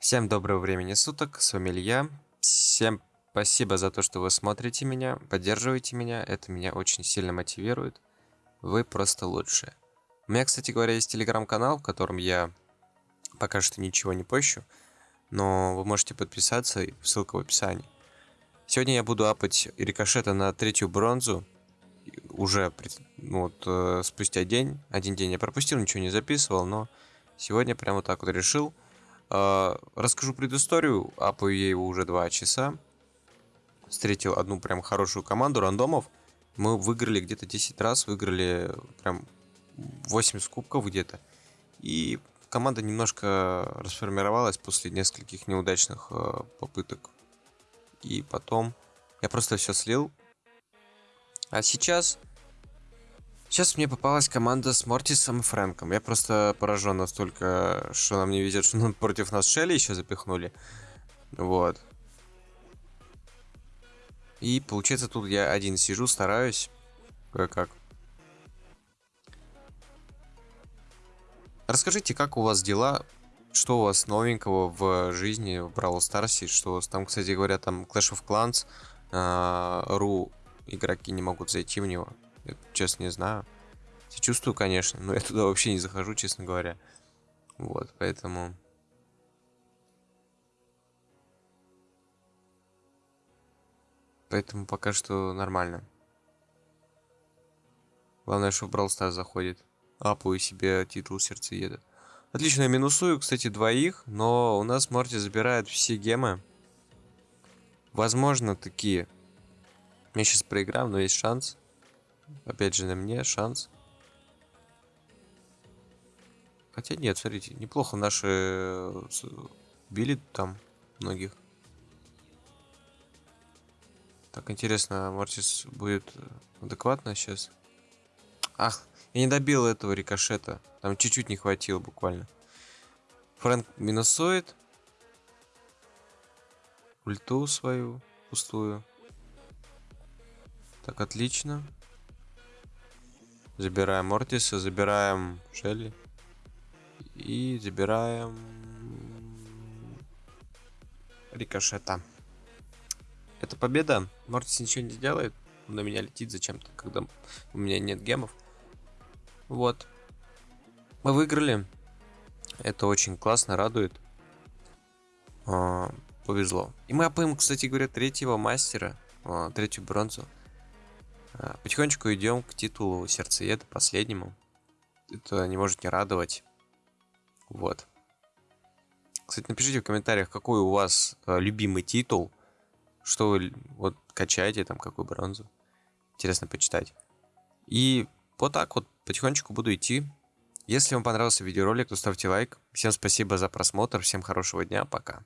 Всем доброго времени суток, с вами Илья. Всем спасибо за то, что вы смотрите меня, поддерживаете меня. Это меня очень сильно мотивирует. Вы просто лучшие. У меня, кстати говоря, есть телеграм-канал, в котором я пока что ничего не пощу. Но вы можете подписаться, ссылка в описании. Сегодня я буду апать рикошета на третью бронзу. Уже ну, вот, э, спустя день. Один день я пропустил, ничего не записывал, но сегодня прямо вот так вот решил. Э, расскажу предысторию. Апаю я его уже два часа. Встретил одну прям хорошую команду рандомов. Мы выиграли где-то 10 раз, выиграли прям 8 кубков где-то. И команда немножко расформировалась после нескольких неудачных э, попыток. И потом я просто все слил. А сейчас Сейчас мне попалась команда с Мортисом и Фрэнком. Я просто поражен настолько, что нам не везет, что против нас Шелли еще запихнули. Вот. И получается тут я один сижу, стараюсь. Кое-как. Расскажите, как у вас дела? Что у вас новенького в жизни в Brawl Stars? Что у вас там, кстати говоря, там Clash of Clans, э, ру игроки не могут зайти в него. Честно, не знаю. Чувствую, конечно, но я туда вообще не захожу, честно говоря. Вот, поэтому... Поэтому пока что нормально. Главное, что в Brawl заходит. Апую себе титул сердцееда. Отлично, я минусую, кстати, двоих, но у нас Морти забирает все гемы. Возможно, такие. Я сейчас проиграю, но есть шанс. Опять же, на мне шанс. Хотя нет, смотрите, неплохо наши э, били там многих. Так, интересно, Мортис будет адекватно сейчас? Ах, я не добил этого рикошета. Там чуть-чуть не хватило буквально. Фрэнк минусует. Ульту свою пустую. Так, отлично. Забираем Мортиса, забираем Шелли. И забираем... Рикошета. Это победа. Мортис ничего не сделает. Он на меня летит зачем-то, когда у меня нет гемов. Вот. Мы выиграли. Это очень классно, радует. А, повезло. И мы опоим, кстати говоря, третьего мастера. А, третью бронзу. А, потихонечку идем к титулу сердцееда, последнему. Это не может не радовать. Вот. Кстати, напишите в комментариях, какой у вас э, любимый титул. Что вы вот качаете, там, какую бронзу. Интересно почитать. И вот так вот потихонечку буду идти. Если вам понравился видеоролик, то ставьте лайк. Всем спасибо за просмотр, всем хорошего дня, пока.